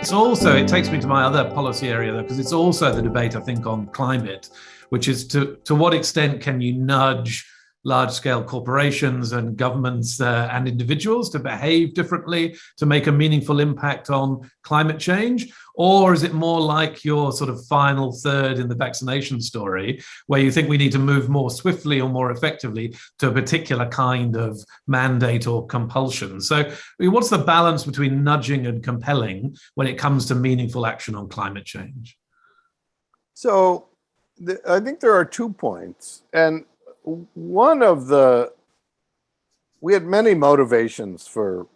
It's also, it takes me to my other policy area though, because it's also the debate, I think, on climate, which is to, to what extent can you nudge large scale corporations and governments uh, and individuals to behave differently to make a meaningful impact on climate change? Or is it more like your sort of final third in the vaccination story, where you think we need to move more swiftly or more effectively to a particular kind of mandate or compulsion? So, what's the balance between nudging and compelling when it comes to meaningful action on climate change? So, I think there are two points. And one of the we had many motivations for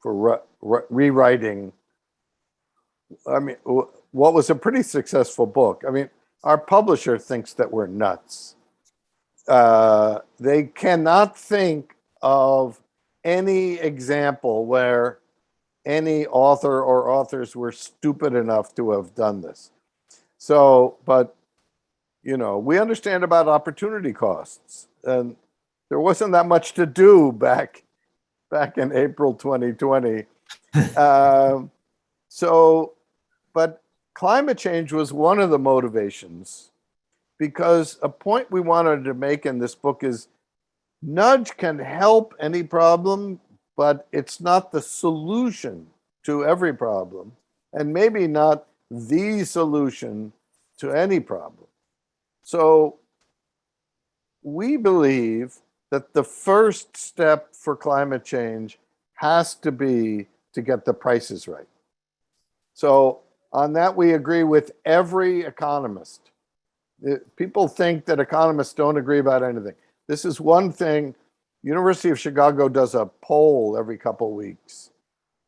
for re, re, rewriting. I mean what was a pretty successful book. I mean our publisher thinks that we're nuts. Uh, they cannot think of any example where any author or authors were stupid enough to have done this. So but you know, we understand about opportunity costs and there wasn't that much to do back back in April 2020. um, so, but climate change was one of the motivations because a point we wanted to make in this book is nudge can help any problem, but it's not the solution to every problem and maybe not the solution to any problem. So we believe that the first step for climate change has to be to get the prices right. So on that, we agree with every economist. People think that economists don't agree about anything. This is one thing, University of Chicago does a poll every couple weeks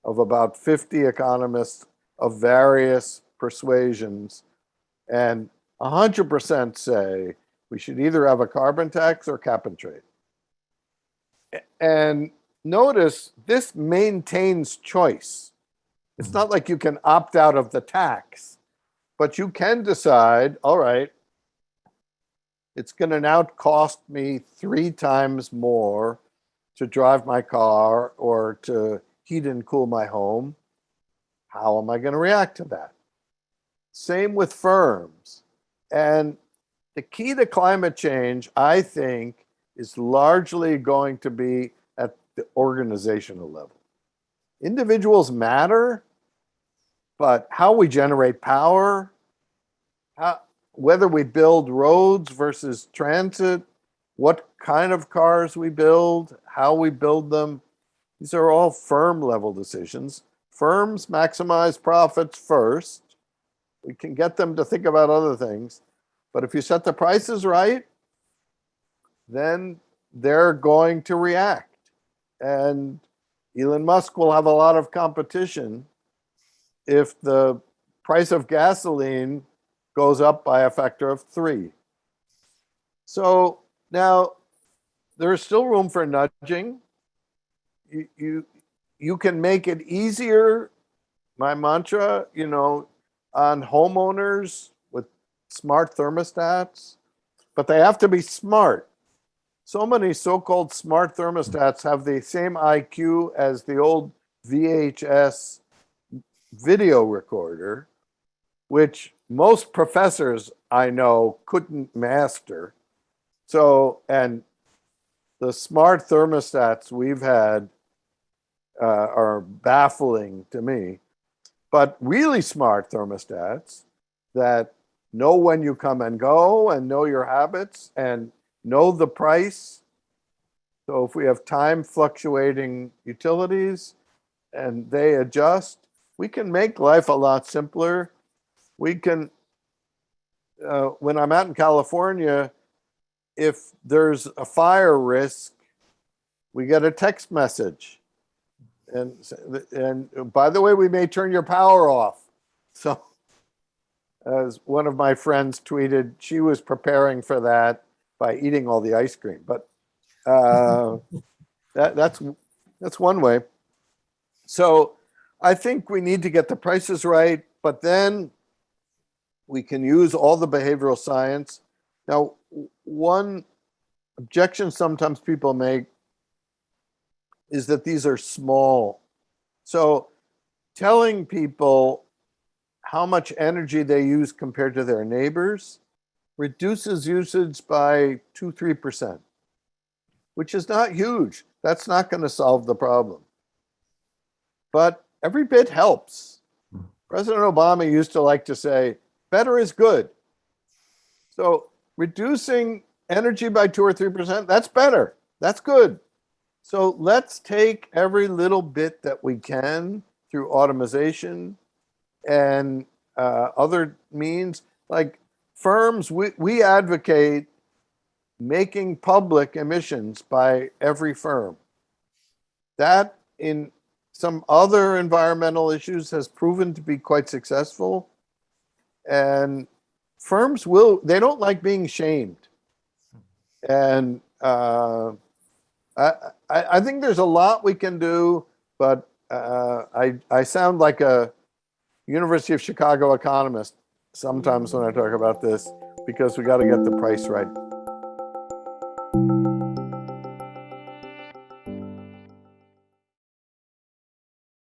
of about 50 economists of various persuasions. And 100% say we should either have a carbon tax or cap and trade. And notice this maintains choice. It's not like you can opt out of the tax, but you can decide, all right, it's going to now cost me three times more to drive my car or to heat and cool my home. How am I going to react to that? Same with firms. And the key to climate change, I think, is largely going to be at the organizational level. Individuals matter, but how we generate power, how, whether we build roads versus transit, what kind of cars we build, how we build them, these are all firm level decisions. Firms maximize profits first, we can get them to think about other things. But if you set the prices right, then they're going to react. And Elon Musk will have a lot of competition if the price of gasoline goes up by a factor of three. So now there is still room for nudging. You, you, you can make it easier, my mantra, you know, on homeowners with smart thermostats, but they have to be smart. So many so-called smart thermostats have the same IQ as the old VHS video recorder, which most professors I know couldn't master. So, and the smart thermostats we've had uh, are baffling to me but really smart thermostats that know when you come and go and know your habits and know the price. So if we have time fluctuating utilities and they adjust, we can make life a lot simpler. We can, uh, when I'm out in California, if there's a fire risk, we get a text message and and by the way, we may turn your power off. So as one of my friends tweeted, she was preparing for that by eating all the ice cream. But uh, that, that's that's one way. So I think we need to get the prices right, but then we can use all the behavioral science. Now, one objection sometimes people make is that these are small. So telling people how much energy they use compared to their neighbors reduces usage by two, three percent, which is not huge. That's not going to solve the problem. But every bit helps. President Obama used to like to say, better is good. So reducing energy by two or three percent, that's better. That's good. So let's take every little bit that we can through automation and uh, other means. Like firms, we, we advocate making public emissions by every firm. That in some other environmental issues has proven to be quite successful. And firms will, they don't like being shamed. And uh, I, I think there's a lot we can do, but uh, I, I sound like a University of Chicago economist sometimes when I talk about this because we got to get the price right.